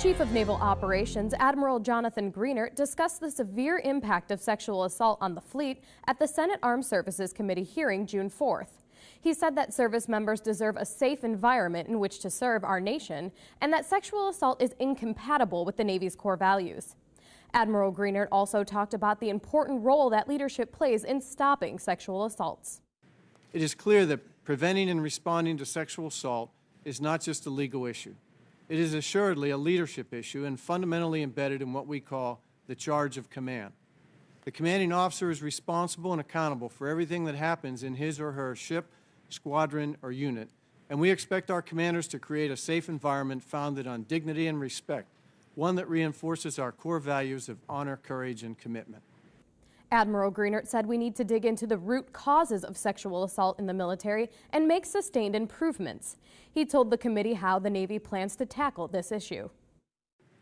Chief of Naval Operations Admiral Jonathan Greenert discussed the severe impact of sexual assault on the fleet at the Senate Armed Services Committee hearing June 4th. He said that service members deserve a safe environment in which to serve our nation and that sexual assault is incompatible with the Navy's core values. Admiral Greenert also talked about the important role that leadership plays in stopping sexual assaults. It is clear that preventing and responding to sexual assault is not just a legal issue. It is assuredly a leadership issue and fundamentally embedded in what we call the charge of command. The commanding officer is responsible and accountable for everything that happens in his or her ship, squadron, or unit, and we expect our commanders to create a safe environment founded on dignity and respect, one that reinforces our core values of honor, courage, and commitment. Admiral Greenert said we need to dig into the root causes of sexual assault in the military and make sustained improvements. He told the committee how the Navy plans to tackle this issue.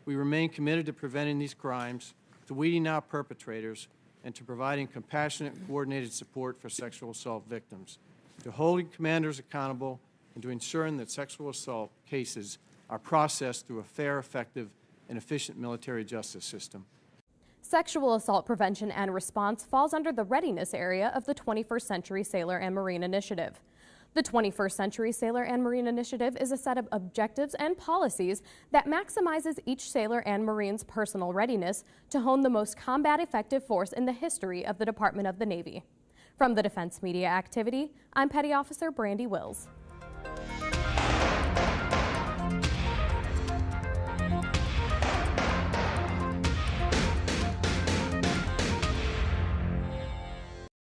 We remain committed to preventing these crimes, to weeding out perpetrators, and to providing compassionate and coordinated support for sexual assault victims, to holding commanders accountable, and to ensuring that sexual assault cases are processed through a fair, effective, and efficient military justice system. Sexual assault prevention and response falls under the readiness area of the 21st Century Sailor and Marine Initiative. The 21st Century Sailor and Marine Initiative is a set of objectives and policies that maximizes each sailor and Marine's personal readiness to hone the most combat effective force in the history of the Department of the Navy. From the Defense Media Activity, I'm Petty Officer Brandy Wills.